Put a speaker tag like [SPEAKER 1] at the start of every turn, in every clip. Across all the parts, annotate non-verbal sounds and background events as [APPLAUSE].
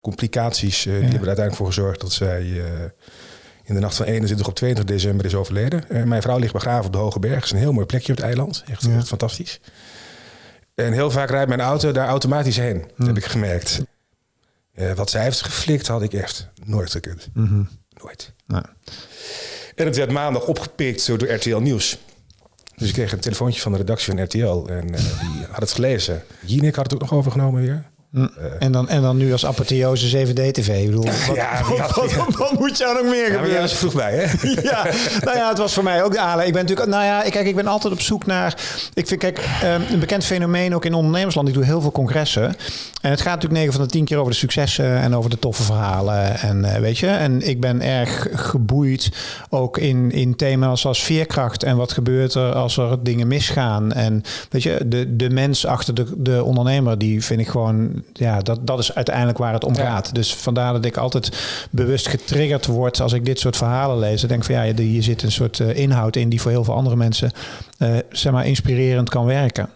[SPEAKER 1] complicaties die hebben er uiteindelijk voor gezorgd dat zij in de nacht van 21 op 22 december is overleden. mijn vrouw ligt begraven op de Hoge Berg. Het is een heel mooi plekje op het eiland. Echt, echt fantastisch. En heel vaak rijdt mijn auto daar automatisch heen, hm. heb ik gemerkt. wat zij heeft geflikt, had ik echt nooit gekund. Mm Nooit. En het werd maandag opgepikt door RTL Nieuws. Dus ik kreeg een telefoontje van de redactie van RTL en uh, die had het gelezen. Jinek had het ook nog overgenomen weer.
[SPEAKER 2] Uh, en, dan, en dan nu als apotheose 7D-TV. Ik bedoel, [LAUGHS] wat, ja, wat, wat, wat, moet je nog meer gebeuren? Ja,
[SPEAKER 1] was vroeg bij, hè? [LAUGHS]
[SPEAKER 2] ja, nou ja, het was voor mij ook de aanleiding. Ik ben natuurlijk, nou ja, kijk, ik ben altijd op zoek naar. Ik vind, kijk, um, een bekend fenomeen ook in ondernemersland. Ik doe heel veel congressen. En het gaat natuurlijk 9 van de 10 keer over de successen en over de toffe verhalen. En uh, weet je, en ik ben erg geboeid ook in, in thema's als veerkracht. En wat gebeurt er als er dingen misgaan. En weet je, de, de mens achter de, de ondernemer, die vind ik gewoon ja, dat, dat is uiteindelijk waar het om gaat. Dus vandaar dat ik altijd bewust getriggerd word als ik dit soort verhalen lees. Ik denk van ja, hier zit een soort eh, inhoud in die voor heel veel andere mensen uh, zeg maar inspirerend kan werken.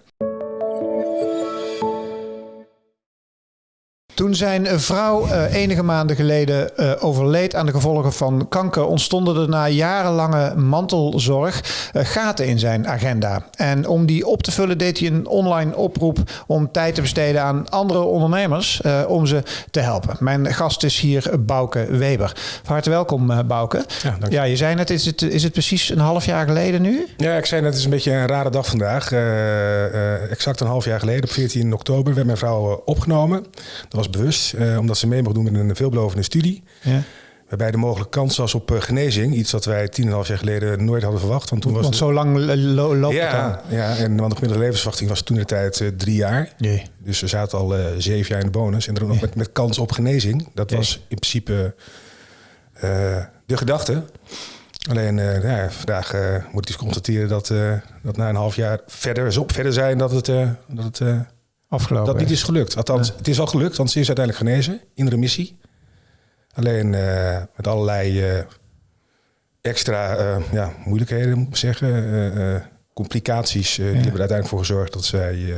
[SPEAKER 2] Toen zijn vrouw uh, enige maanden geleden uh, overleed aan de gevolgen van kanker, ontstonden er na jarenlange mantelzorg uh, gaten in zijn agenda. En om die op te vullen deed hij een online oproep om tijd te besteden aan andere ondernemers om ze te helpen. Mijn gast is hier Bouke Weber. Van harte welkom Bouke. Ja, dank je. ja, je zei net, is het, is het precies een half jaar geleden nu?
[SPEAKER 1] Ja, ik zei net, het is een beetje een rare dag vandaag. exact een half jaar geleden, op 14 oktober, werd mijn vrouw opgenomen. Dat was bewust, eh, omdat ze mee mocht doen met een veelbelovende studie. Ja. Waarbij de mogelijke kans was op uh, genezing. Iets dat wij tien en half jaar geleden nooit hadden verwacht. Want toen was
[SPEAKER 2] want zo lang lo loopt
[SPEAKER 1] ja,
[SPEAKER 2] het
[SPEAKER 1] Ja, en want de gemiddelde levensverwachting was toen de tijd uh, drie jaar. Nee. Dus ze zaten al zeven jaar in de bonus. En dan nog met, met kans op genezing. Dat was in principe de gedachte. Alleen ja, vandaag moet ik constateren dat, dat na een half jaar verder, zo verder zijn dat het, dat het
[SPEAKER 2] Afgelopen.
[SPEAKER 1] Dat niet is gelukt. Althans, het is al gelukt, want ze is uiteindelijk genezen in remissie. Alleen uh, met allerlei uh, extra uh, ja, moeilijkheden, moet ik zeggen. complicaties. die hebben er uiteindelijk voor gezorgd dat zij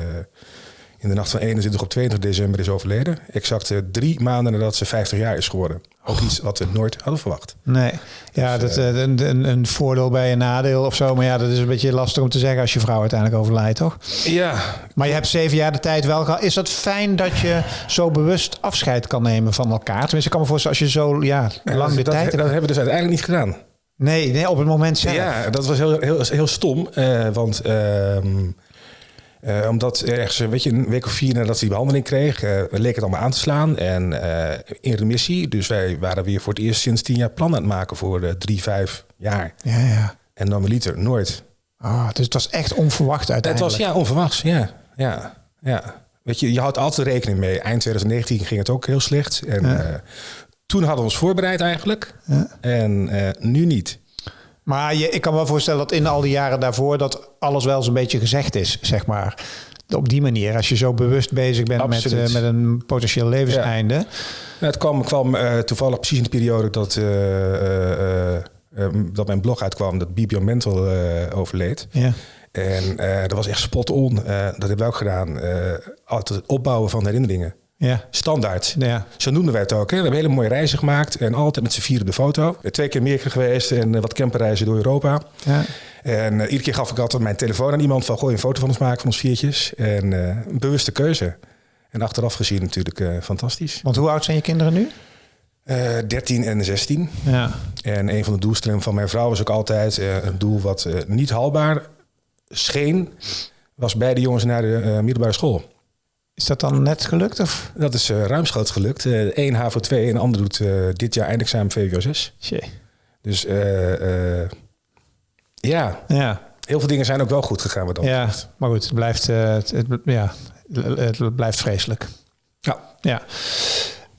[SPEAKER 1] in de nacht van 21 op 22 december is overleden. Exact drie maanden nadat ze 50 jaar is geworden. Ook iets wat we nooit hadden verwacht.
[SPEAKER 2] Nee, ja, dus, dat, uh, een, een, een, voordeel bij een nadeel of zo. Maar ja, dat is een beetje lastig om te zeggen als je vrouw uiteindelijk overlijdt, toch?
[SPEAKER 1] Ja.
[SPEAKER 2] Maar je hebt zeven jaar de tijd wel gehad. Is dat fijn dat je zo bewust afscheid kan nemen van elkaar? Tenminste, ik kan me voorstellen als je zo ja, lang de
[SPEAKER 1] dat,
[SPEAKER 2] tijd...
[SPEAKER 1] Dat, hebben we dus uiteindelijk niet gedaan.
[SPEAKER 2] Nee, nee op het moment zelf.
[SPEAKER 1] Ja, dat was heel, heel, heel stom. Uh, want... Uh, uh, omdat ergens, weet je, een week of vier nadat ze die behandeling kreeg, uh, leek het allemaal aan te slaan. En uh, in remissie. Dus wij waren weer voor het eerst sinds tien jaar plan aan het maken voor drie, vijf jaar.
[SPEAKER 2] Ja, ja.
[SPEAKER 1] En normaliter nooit.
[SPEAKER 2] Oh, dus het was echt onverwacht uiteindelijk.
[SPEAKER 1] Het was ja, onverwachts, ja. ja, ja. Weet je, je houdt altijd rekening mee. Eind 2019 ging het ook heel slecht. En ja. toen hadden we ons voorbereid eigenlijk. Ja. En nu niet.
[SPEAKER 2] Maar je, ik kan me wel voorstellen dat in al die jaren daarvoor dat alles wel zo'n beetje gezegd is, zeg maar. Op die manier, als je zo bewust bezig bent met, uh, met een potentieel levenseinde. Ja.
[SPEAKER 1] het kwam, kwam uh, toevallig precies in de periode dat, uh, dat mijn blog uitkwam, dat Bibion Mental overleed. Ja. En dat was echt spot on. dat hebben we ook gedaan. altijd het opbouwen van herinneringen. Ja. Standaard. Ja. Zo noemden wij het ook. Hè. We hebben hele mooie reizen gemaakt en altijd met z'n vieren de foto. Twee keer meer geweest en eh, wat camperreizen door Europa. Ja. En uh, iedere keer gaf ik altijd mijn telefoon aan iemand van... gooi een foto van ons maken van ons viertjes. En uh, een bewuste keuze. En achteraf gezien natuurlijk uh, fantastisch.
[SPEAKER 2] Want hoe oud zijn je kinderen nu?
[SPEAKER 1] 13 en 16. Ja. En een van de doelstellingen van mijn vrouw was ook altijd... een doel wat niet haalbaar scheen... was bij de jongens naar de middelbare school.
[SPEAKER 2] Is dat dan net gelukt? Of?
[SPEAKER 1] Dat is uh, ruimschoots gelukt. Eén uh, HAVO 2 en de ander doet uh, dit jaar eindexamen VWO 6. Jee. Dus ja. ja, heel veel dingen zijn ook wel goed gegaan. Wat
[SPEAKER 2] ja, maar goed, het blijft, het, het, ja, het blijft vreselijk.
[SPEAKER 1] Ja.
[SPEAKER 2] ja.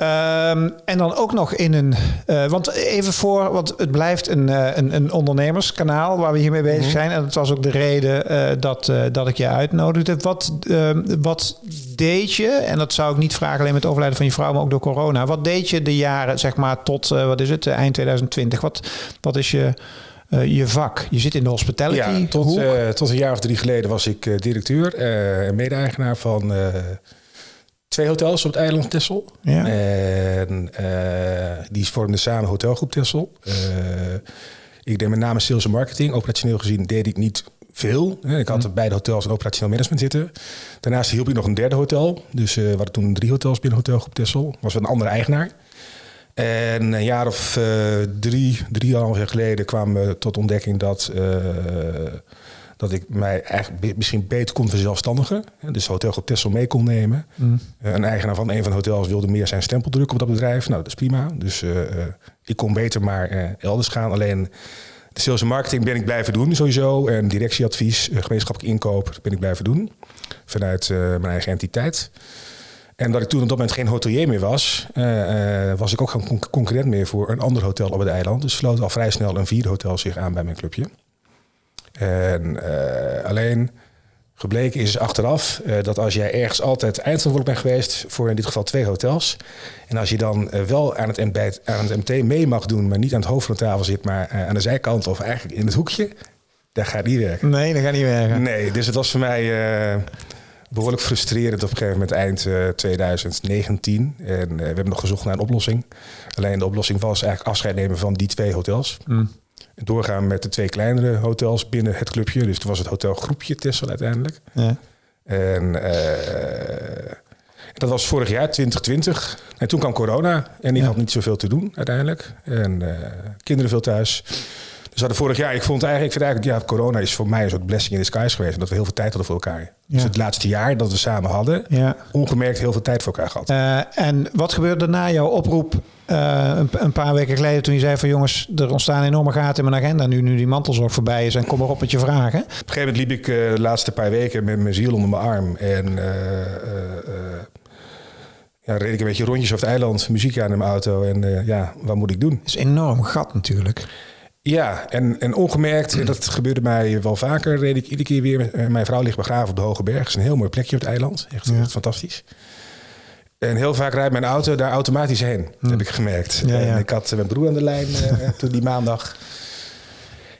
[SPEAKER 2] Um, en dan ook nog in een. Uh, want even voor, want het blijft een, uh, een, een, ondernemerskanaal waar we hiermee bezig mm -hmm. zijn. En dat was ook de reden uh, dat, dat ik je uitnodigde. Wat, ehm, wat deed je, en dat zou ik niet vragen alleen met het overlijden van je vrouw, maar ook door corona. Wat deed je de jaren, zeg maar, tot wat is het, eind 2020? Wat, wat is je. je vak. Je zit in de hospitality.
[SPEAKER 1] Ja, tot, tot een jaar of drie geleden was ik directeur en mede-eigenaar van twee hotels op het eiland Texel. Ja. En die vormden samen hotelgroep Texel. ik deed met name sales en marketing. Operationeel gezien deed ik niet veel. Ik had mm. beide hotels en operationeel management zitten. Daarnaast hielp ik nog een derde hotel. Dus uh, we hadden toen drie hotels binnen hotelgroep Texel. Was een andere eigenaar. En een jaar of uh, drie, drieënhalf jaar geleden kwamen we tot ontdekking dat, uh, dat ik mij eigenlijk misschien beter kon verzelfstandigen. Dus hotelgroep Texel mee kon nemen. Mm. een eigenaar van een van de hotels wilde meer zijn stempel drukken op dat bedrijf. Nou, dat is prima. Dus ik kon beter maar elders gaan. Alleen de sales en marketing ben ik blijven doen sowieso. En directieadvies, eh, gemeenschappelijk inkoop ben ik blijven doen. Vanuit uh, mijn eigen entiteit. En dat ik toen op dat moment geen hotelier meer was, uh, was ik ook geen concurrent meer voor een ander hotel op het eiland. Dus sloot al vrij snel een vierde hotel zich aan bij mijn clubje. En alleen Gebleken is achteraf uh, dat als jij ergens altijd eindverantwoordelijk bent geweest voor in dit geval twee hotels. En als je dan uh, wel aan het, MT, aan het MT mee mag doen, maar niet aan het hoofd van de tafel zit, maar aan de zijkant of eigenlijk in het hoekje, dat gaat niet werken.
[SPEAKER 2] Nee, dat gaat niet werken.
[SPEAKER 1] Nee, dus het was voor mij behoorlijk frustrerend op een gegeven moment eind 2019. En we hebben nog gezocht naar een oplossing. Alleen de oplossing was eigenlijk afscheid nemen van die twee hotels. Mm doorgaan met de twee kleinere hotels binnen het clubje. Dus toen was het hotelgroepje Tessel uiteindelijk. Ja. En uh, dat was vorig jaar, 2020. En toen kwam corona en ik had niet zoveel te doen uiteindelijk. En uh, kinderen veel thuis. Dus hadden vorig jaar, ik vond eigenlijk, ik vind eigenlijk, ja, corona is voor mij een soort blessing in disguise geweest. Omdat we heel veel tijd hadden voor elkaar. Dus het laatste jaar dat we samen hadden, ja. ongemerkt heel veel tijd voor elkaar gehad.
[SPEAKER 2] Uh, en wat gebeurde na jouw oproep uh, een, een, paar weken geleden toen je zei van jongens, er ontstaan enorme gaten in mijn agenda nu, nu die mantelzorg voorbij is en kom maar op met je vragen. Op
[SPEAKER 1] een gegeven moment liep ik uh, de laatste paar weken met mijn ziel onder mijn arm en ja, reed ik een beetje rondjes over het eiland, muziek aan in mijn auto en ja, wat moet ik doen? Dat
[SPEAKER 2] is een enorm gat natuurlijk.
[SPEAKER 1] Ja, en, en ongemerkt, dat gebeurde mij wel vaker, reed ik iedere keer weer. Mijn vrouw ligt begraven op de Hoge Berg. Dat is een heel mooi plekje op het eiland. Echt, echt fantastisch. En heel vaak rijdt mijn auto daar automatisch heen, hmm. heb ik gemerkt. En ik had mijn broer aan de lijn uh, [LAUGHS] toen die maandag.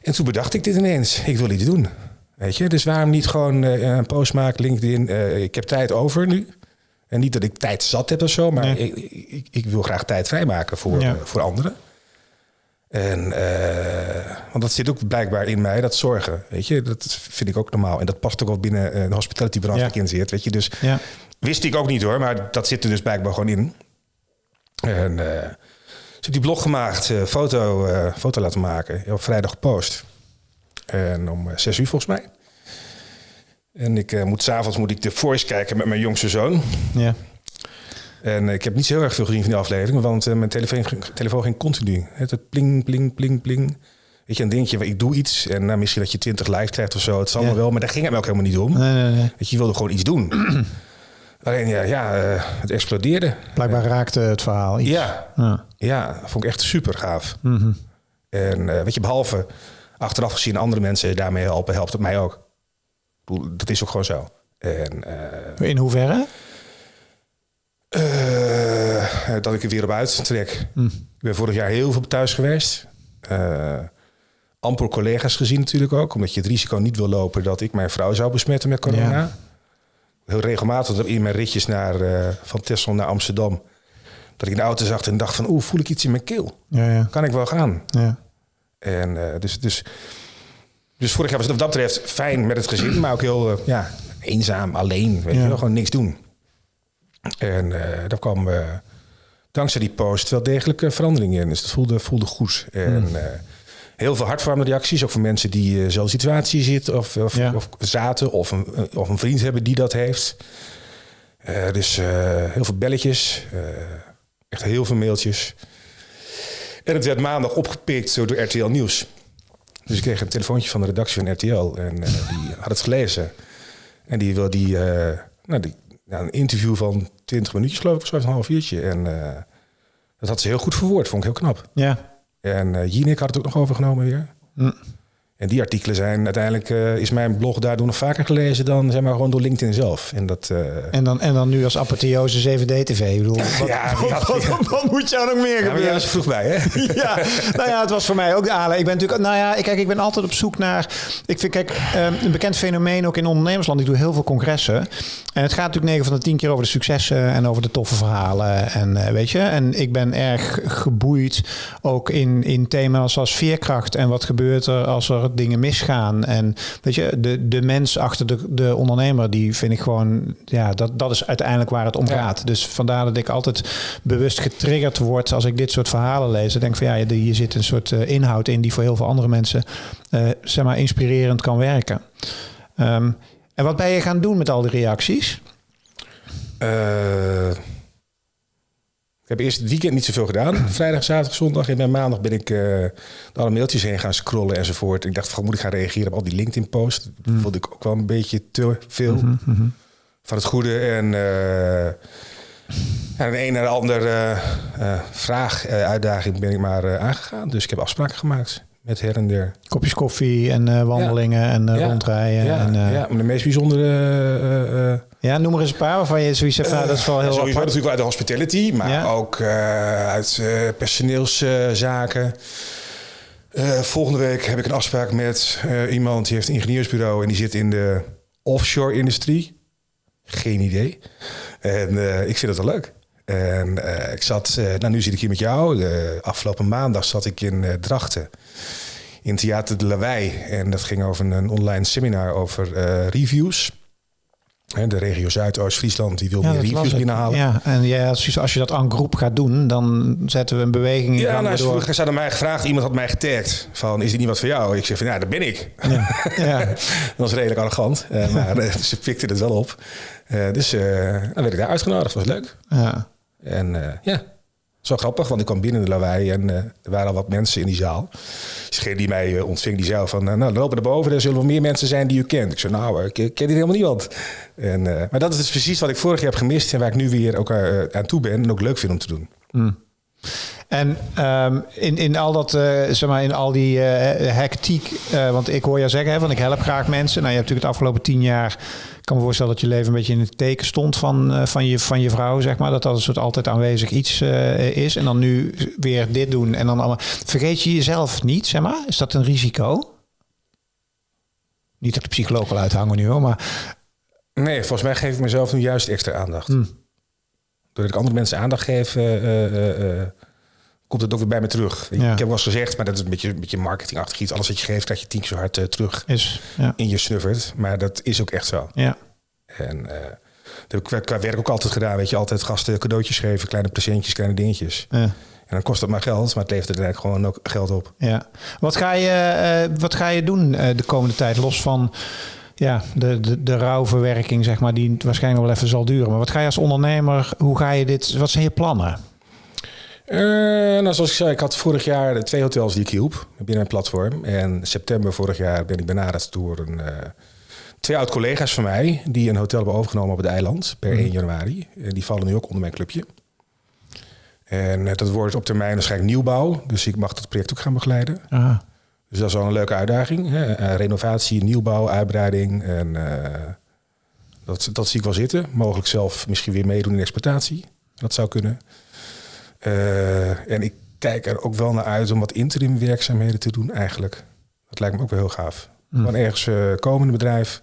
[SPEAKER 1] En toen bedacht ik dit ineens. Ik wil iets doen. Weet je, dus waarom niet gewoon uh, een post maken, LinkedIn. Uh, ik heb tijd over nu. En niet dat ik tijd zat heb of zo, maar ik, ik, ik, wil graag tijd vrijmaken voor, voor anderen. En, want dat zit ook blijkbaar in mij, dat zorgen. Weet je, dat vind ik ook normaal. En dat past ook wel binnen de hospitality branche ja. in zit. Weet je, dus ja. Wist ik ook niet hoor, maar dat zit er dus blijkbaar gewoon in. En uh, ze heb die blog gemaakt, uh, foto, uh, foto laten maken, op vrijdag gepost. En om zes uur volgens mij. En ik moet s'avonds moet ik de voice kijken met mijn jongste zoon. Ja. En ik heb niet zo heel erg veel gezien van die aflevering, want mijn telefoon, telefoon ging continu. Het pling, pling, pling, pling. Weet je, een dingetje, ik doe iets en nou, misschien dat je 20 likes krijgt of zo. Het zal ja. wel, maar daar ging het me ook helemaal niet om. Nee, nee, nee. Weet je, je wilde gewoon iets doen. Alleen ja, ja uh, het explodeerde.
[SPEAKER 2] Blijkbaar raakte het verhaal iets.
[SPEAKER 1] Ja, ja. ja vond ik echt super gaaf. Mm -hmm. En uh, weet je, behalve achteraf gezien andere mensen daarmee helpen, helpt het mij ook. Dat is ook gewoon zo. En,
[SPEAKER 2] uh, In hoeverre?
[SPEAKER 1] dat ik er weer op uittrek. Mm. Ik ben vorig jaar heel veel thuis geweest. amper collega's gezien natuurlijk ook. Omdat je het risico niet wil lopen dat ik mijn vrouw zou besmetten met corona. Ja heel regelmatig in mijn ritjes naar, uh, van Texel naar Amsterdam. Dat ik in de auto zag en dacht van, oeh, voel ik iets in mijn keel? Ja, ja. Kan ik wel gaan? Ja. En uh, dus, dus, dus vorig jaar was het wat dat betreft fijn met het gezin, maar ook heel uh, ja, eenzaam, alleen. Weet je wel, gewoon niks doen. En daar kwam dankzij die post wel degelijk verandering in. Dus dat voelde, voelde goed. En mm heel veel hartverwarmende reacties. Ook van mensen die uh, zo'n situatie zitten of, of, of, zaten. Of een, eh, of een vriend hebben die dat heeft. Uh, dus uh, heel veel belletjes. echt heel veel mailtjes. En het werd maandag opgepikt door RTL Nieuws. Dus ik kreeg een telefoontje van de redactie van RTL. En die had het gelezen. En die wil die, nou, die nou, een interview van 20 minuutjes geloof ik, of een half uurtje. En dat had ze heel goed verwoord. Vond ik heel knap. Ja. En uh, Jinek had het ook nog overgenomen weer. Mm. En die artikelen zijn uiteindelijk, uh, is mijn blog daardoor nog vaker gelezen dan zeg maar gewoon door LinkedIn zelf. En, dat, uh...
[SPEAKER 2] en, dan, en dan nu als apotheose 7D-TV. Ik bedoel, wat, [LAUGHS]
[SPEAKER 1] ja,
[SPEAKER 2] wat, wat, wat, moet jou nog meer gebeuren?
[SPEAKER 1] Ja, was vroeg bij, hè? [LAUGHS]
[SPEAKER 2] ja, nou ja, het was voor mij ook de aanleiding. Ik ben natuurlijk, nou ja, kijk, ik ben altijd op zoek naar. Ik vind, kijk, um, een bekend fenomeen ook in ondernemersland. Ik doe heel veel congressen. En het gaat natuurlijk 9 van de 10 keer over de successen en over de toffe verhalen. En uh, weet je, en ik ben erg geboeid ook in, in thema's als veerkracht en wat gebeurt er als er dingen misgaan. En weet je, de, de mens achter de, de ondernemer, die vind ik gewoon, ja, dat, dat is uiteindelijk waar het om gaat. Dus vandaar dat ik altijd bewust getriggerd word als ik dit soort verhalen lees. Ik denk van ja, hier zit een soort uh, inhoud in die voor heel veel andere mensen, uh, zeg maar, inspirerend kan werken. Um, en wat ben je gaan doen met al die reacties?
[SPEAKER 1] Uh, ik heb eerst het weekend niet zoveel gedaan. [CLEARS THROAT] Vrijdag, zaterdag, zondag. En bij maandag ben ik uh, alle mailtjes heen gaan scrollen enzovoort. Ik dacht, van, moet ik gaan reageren op al die LinkedIn-posts? Dat mm. vond ik ook wel een beetje te veel mm -hmm. van het goede. En uh, de een naar de andere vraag, uitdaging ben ik maar aangegaan. Dus ik heb afspraken gemaakt met her en der.
[SPEAKER 2] Kopjes koffie en uh, wandelingen ja. en uh, ja. rondrijden.
[SPEAKER 1] Ja.
[SPEAKER 2] En, uh,
[SPEAKER 1] ja, de meest bijzondere...
[SPEAKER 2] ja, noem er eens een paar waarvan je zoiets zegt, nou, dat is wel heel
[SPEAKER 1] Sowieso
[SPEAKER 2] apart.
[SPEAKER 1] natuurlijk uit de hospitality, maar ook uit personeelszaken. volgende week heb ik een afspraak met iemand die heeft een ingenieursbureau... en die zit in de offshore-industrie. Geen idee. En ik vind het wel leuk. En uh, ik zat, uh, nou nu zit ik hier met jou. Afgelopen maandag zat ik in uh, Drachten. In Theater de Lawei. En dat ging over een online seminar over reviews. De regio Zuidoost-Friesland die wil ja, meer reviews binnenhalen.
[SPEAKER 2] Ja, en ja, als je dat aan groep gaat doen, dan zetten we een beweging in.
[SPEAKER 1] Ja, nou, ze hadden mij gevraagd, iemand had mij getagd van, is dit niet wat voor jou? Ik zeg van, ja, dat ben ik. Ja. ja. [LAUGHS] dat was redelijk arrogant, maar ze pikten het wel op. dus dan werd ik daar uitgenodigd, dat was leuk. Ja. En uh, ja, zo grappig, want ik kwam binnen de lawaai en uh, er waren al wat mensen in die zaal. Degene die mij uh, ontving, die zei van, nou, lopen naar boven, er zullen wel meer mensen zijn die u kent. Ik zei, nou, ik ken hier helemaal niemand. En, maar dat is dus precies wat ik vorig jaar heb gemist en waar ik nu weer ook aan toe ben en ook leuk vind om te doen.
[SPEAKER 2] Mm. En um, in, in al dat, zeg maar, in al die uh, hectiek, want ik hoor je zeggen, ik help graag mensen. Nou, je hebt natuurlijk het afgelopen tien jaar, kan me voorstellen dat je leven een beetje in het teken stond van, van, je, van je vrouw, zeg maar. Dat dat een soort altijd aanwezig iets is. En dan nu weer dit doen en dan allemaal. Vergeet je jezelf niet, zeg maar? Is dat een risico? Niet dat de psycholoog wil uithangen nu hoor, maar...
[SPEAKER 1] Nee, volgens mij geef ik mezelf nu juist extra aandacht. Hmm. Doordat ik andere mensen aandacht geef komt het ook weer bij me terug. Ja. Ik heb wel eens gezegd, maar dat is een beetje, een beetje marketingachtig iets. Alles wat je geeft, krijg je tien keer zo hard uh, terug
[SPEAKER 2] is,
[SPEAKER 1] ja. in je snuffert. Maar dat is ook echt zo.
[SPEAKER 2] Ja.
[SPEAKER 1] En uh, dat heb ik qua werk ook altijd gedaan. Weet je, altijd gasten cadeautjes geven, kleine presentjes, kleine dingetjes. Ja. En dan kost het maar geld, maar het levert er eigenlijk gewoon ook geld op.
[SPEAKER 2] Ja. Wat ga je, uh, wat ga je doen de komende tijd, los van ja, de, de, de rouwverwerking, zeg maar, die waarschijnlijk wel even zal duren. Maar wat ga je als ondernemer, hoe ga je dit, wat zijn je plannen?
[SPEAKER 1] Uh, nou, zoals ik zei, ik had vorig jaar twee hotels die ik hielp binnen een platform. En september vorig jaar ben ik benaderd door een, uh, twee oud-collega's van mij... die een hotel hebben overgenomen op het eiland per mm. 1 januari. En die vallen nu ook onder mijn clubje. En uh, dat wordt op termijn waarschijnlijk nieuwbouw. Dus ik mag dat project ook gaan begeleiden. Aha. Dus dat is wel een leuke uitdaging. Hè? renovatie, nieuwbouw, uitbreiding. En dat, dat zie ik wel zitten. Mogelijk zelf misschien weer meedoen in exploitatie. Dat zou kunnen. Uh, en ik kijk er ook wel naar uit om wat interim werkzaamheden te doen eigenlijk. Dat lijkt me ook wel heel gaaf. Mm. Gewoon ergens uh, komen in een bedrijf.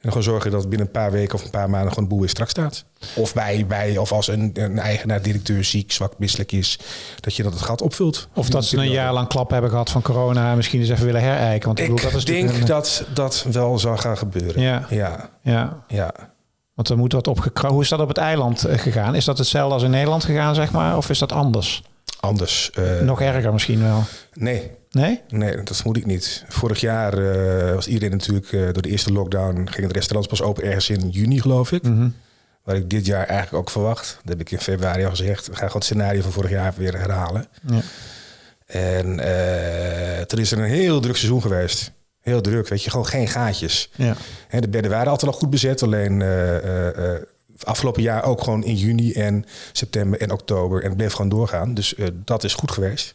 [SPEAKER 1] En gewoon zorgen dat binnen een paar weken of een paar maanden gewoon de boel weer strak staat. Of bij, bij of als een, een eigenaar, directeur ziek, zwak, misselijk is, dat je dat het gat opvult.
[SPEAKER 2] Of dat ze een jaar lang klap hebben gehad van corona en misschien eens even willen herijken. Want
[SPEAKER 1] ik,
[SPEAKER 2] bedoel,
[SPEAKER 1] dat is denk dat dat wel zal gaan gebeuren.
[SPEAKER 2] Ja.
[SPEAKER 1] Ja.
[SPEAKER 2] ja.
[SPEAKER 1] ja.
[SPEAKER 2] Want er moet wat opgekra. Hoe is dat op het eiland eh, gegaan? Is dat hetzelfde als in Nederland gegaan, zeg maar? Of is dat anders?
[SPEAKER 1] Anders. Uh,
[SPEAKER 2] Nog erger misschien wel?
[SPEAKER 1] Nee.
[SPEAKER 2] Nee?
[SPEAKER 1] Nee, dat vermoed ik niet. Vorig jaar uh, was iedereen natuurlijk uh, door de eerste lockdown... ging het restaurant pas open ergens in juni, geloof ik. Mm -hmm. Wat ik dit jaar eigenlijk ook verwacht. Dat heb ik in februari al gezegd. We gaan gewoon het scenario van vorig jaar weer herhalen. Ja. En toen is er een heel druk seizoen geweest. Heel druk, weet je, gewoon geen gaatjes. Ja. He, de bedden waren altijd al goed bezet, alleen uh, uh, afgelopen jaar ook gewoon in juni en september en oktober. En het bleef gewoon doorgaan, dus dat is goed geweest.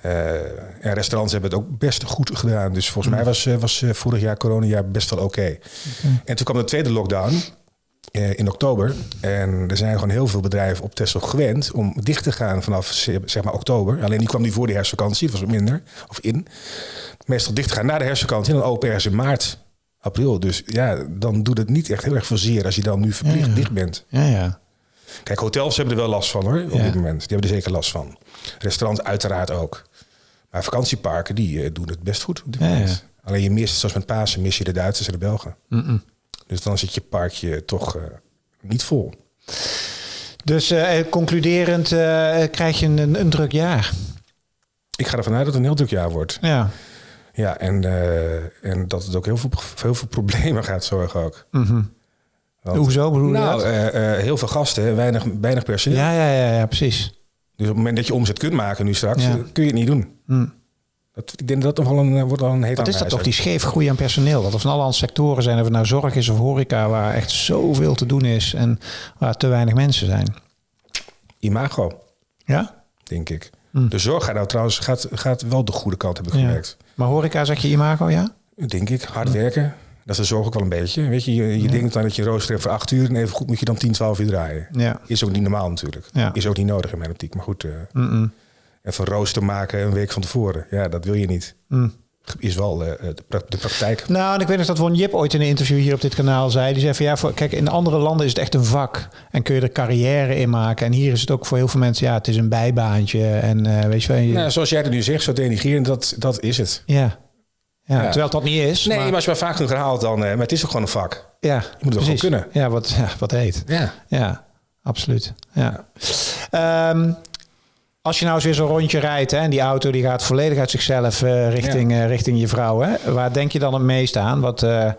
[SPEAKER 1] en restaurants hebben het ook best goed gedaan. Dus volgens mij was, was vorig jaar, coronajaar, best wel oké. Okay. Okay. En toen kwam de tweede lockdown in oktober. En er zijn gewoon heel veel bedrijven op Tesla gewend om dicht te gaan vanaf zeg maar oktober. Alleen die kwam niet voor de herfstvakantie, dat was wat minder, of in meestal dicht gaan na de herfstvakantie en dan open ergens in maart. april. Dus ja, dan doet het niet echt heel erg veel zeer als je dan nu verplicht dicht bent.
[SPEAKER 2] Ja, ja.
[SPEAKER 1] Kijk, hotels hebben er wel last van hoor, op dit moment. Die hebben er zeker last van. Restaurants uiteraard ook. Maar vakantieparken, die uh, doen het best goed op dit moment. Alleen je mist, zoals met Pasen, mis je de Duitsers en de Belgen. Dus dan zit je parkje toch uh, niet vol.
[SPEAKER 2] Dus uh, concluderend krijg je een, een druk jaar.
[SPEAKER 1] Ik ga ervan uit dat het een heel druk jaar wordt.
[SPEAKER 2] Ja.
[SPEAKER 1] Ja, en, uh, en dat het ook heel veel, heel veel problemen gaat zorgen ook.
[SPEAKER 2] Mm -hmm. Want, Hoezo bedoel je
[SPEAKER 1] nou, uh, uh, heel veel gasten, weinig, weinig personeel.
[SPEAKER 2] Ja, ja, ja, ja, precies.
[SPEAKER 1] Dus op het moment dat je omzet kunt maken nu straks, ja. kun je het niet doen.
[SPEAKER 2] Mm.
[SPEAKER 1] Dat, ik denk dat dat nog wel een, wordt wel een heet
[SPEAKER 2] Wat is dat toch, die scheef groei aan personeel? Dat er van alle sectoren zijn, of het nou zorg is of horeca, waar echt zoveel te doen is en waar te weinig mensen zijn.
[SPEAKER 1] Imago.
[SPEAKER 2] Ja?
[SPEAKER 1] Denk ik. Mm. De zorg gaat nou trouwens gaat, gaat wel de goede kant hebben gewerkt.
[SPEAKER 2] Ja. Maar horeca zeg je imago, ja?
[SPEAKER 1] Denk ik. Hard werken. Dat is de zorg ook wel een beetje. Weet je, je, je ja. denkt dan dat je rooster hebt voor acht uur... en even goed moet je dan 10, 12 uur draaien.
[SPEAKER 2] Ja.
[SPEAKER 1] Is ook niet normaal natuurlijk.
[SPEAKER 2] Ja.
[SPEAKER 1] Is ook niet nodig in mijn optiek. Maar goed, uh,
[SPEAKER 2] mm -mm.
[SPEAKER 1] Even rooster maken een week van tevoren. Ja, dat wil je niet.
[SPEAKER 2] Mm.
[SPEAKER 1] Is wel uh, de, pra de, praktijk.
[SPEAKER 2] Nou, en ik weet nog dat Won Jip ooit in een interview hier op dit kanaal zei. Die zei van ja, voor, kijk, in andere landen is het echt een vak. En kun je er carrière in maken. En hier is het ook voor heel veel mensen, ja, het is een bijbaantje. En uh, weet je wel. Je...
[SPEAKER 1] Nou, zoals jij het nu zegt, zo denigrerend, dat, dat is het.
[SPEAKER 2] Ja. Ja, ja. Terwijl het dat niet is.
[SPEAKER 1] Nee,
[SPEAKER 2] maar,
[SPEAKER 1] maar als je maar vaak genoeg herhaalt, dan. Uh, maar het is ook gewoon een vak.
[SPEAKER 2] Ja,
[SPEAKER 1] je moet het gewoon kunnen.
[SPEAKER 2] Ja, wat, ja, [LAUGHS] wat heet.
[SPEAKER 1] Ja.
[SPEAKER 2] Ja, absoluut. Ja. Um, als je nou eens weer zo'n rondje rijdt hè, en die auto die gaat volledig uit zichzelf uh, richting, ja. uh, richting je vrouw. Hè, waar denk je dan het meest aan? Wat, uh,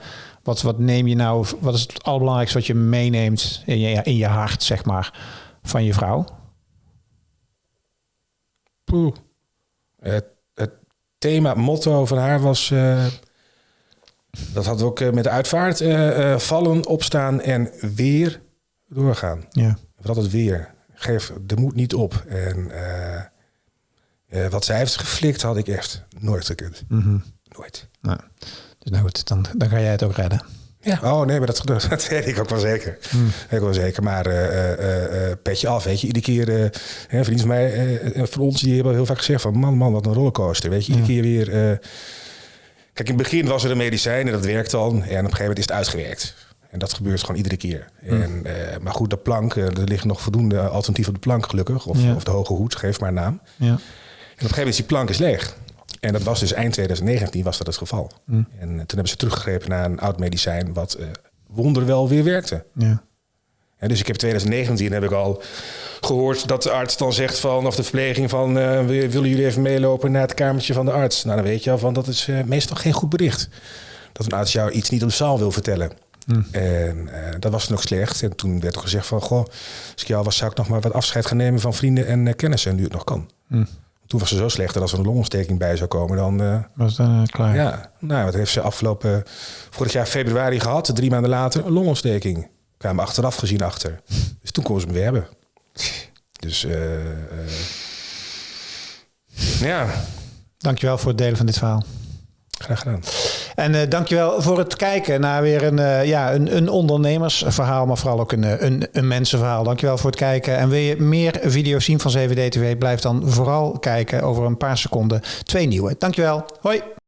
[SPEAKER 2] wat, wat neem je nou, wat is het allerbelangrijkste wat je meeneemt in je, in je hart, zeg maar, van je vrouw?
[SPEAKER 1] Poeh. Het, het thema, motto van haar was. dat had ook met de uitvaart. vallen, opstaan en weer doorgaan.
[SPEAKER 2] Ja.
[SPEAKER 1] Wat het weer. Geef de moed niet op. En uh, wat zij heeft geflikt, had ik echt nooit gekund.
[SPEAKER 2] Mm -hmm.
[SPEAKER 1] Nooit.
[SPEAKER 2] Nou, dus nou goed, dan, dan ga jij het ook redden.
[SPEAKER 1] Ja, oh nee, maar dat, [LAUGHS] dat weet ik ook wel zeker.
[SPEAKER 2] Mm.
[SPEAKER 1] Ik wel zeker. Maar uh, uh, petje af, weet je. Iedere keer, uh, een vriend van mij, van ons, die hebben heel vaak gezegd van... man, man, wat een rollercoaster, weet je. Iedere ja. keer weer... Kijk, in het begin was er een medicijn en dat werkt dan. En op een gegeven moment is het uitgewerkt. En dat gebeurt gewoon iedere keer.
[SPEAKER 2] Hmm.
[SPEAKER 1] En, uh, maar goed, de plank, uh, er liggen nog voldoende alternatieven op de plank gelukkig. Of,
[SPEAKER 2] ja.
[SPEAKER 1] of de hoge hoed, geef maar een naam.
[SPEAKER 2] Ja.
[SPEAKER 1] En op een gegeven moment is die plank is leeg. En dat was dus eind 2019 was dat het geval.
[SPEAKER 2] Mm.
[SPEAKER 1] En uh, toen hebben ze teruggegrepen naar een oud medicijn wat wonderwel weer werkte.
[SPEAKER 2] Ja.
[SPEAKER 1] En dus ik heb 2019 heb ik al gehoord dat de arts dan zegt van, of de verpleging van, willen jullie even meelopen naar het kamertje van de arts? Nou, dan weet je al van, dat is meestal geen goed bericht. Dat een arts jou iets niet op de zaal wil vertellen.
[SPEAKER 2] Mm.
[SPEAKER 1] En uh, dat was nog slecht. En toen werd er gezegd van, goh, als ik jou was, zou ik nog maar wat afscheid gaan nemen van vrienden en uh, kennissen, nu het nog kan.
[SPEAKER 2] Mm.
[SPEAKER 1] Toen was ze zo slecht dat als er een longontsteking bij zou komen, dan... Uh,
[SPEAKER 2] was dan klaar.
[SPEAKER 1] Ja, nou, wat heeft ze afgelopen, vorig jaar februari gehad, drie maanden later, een longontsteking. Kwamen achteraf gezien achter. Dus toen kon ze hem weer hebben. Dus, ja.
[SPEAKER 2] Dankjewel voor het delen van dit verhaal.
[SPEAKER 1] Graag gedaan.
[SPEAKER 2] En uh, dankjewel voor het kijken naar weer een, uh, ja, een, een ondernemersverhaal, maar vooral ook een, een, een mensenverhaal. Dankjewel voor het kijken. En wil je meer video's zien van CVD TV, blijf dan vooral kijken over een paar seconden. Twee nieuwe. Dankjewel. Hoi.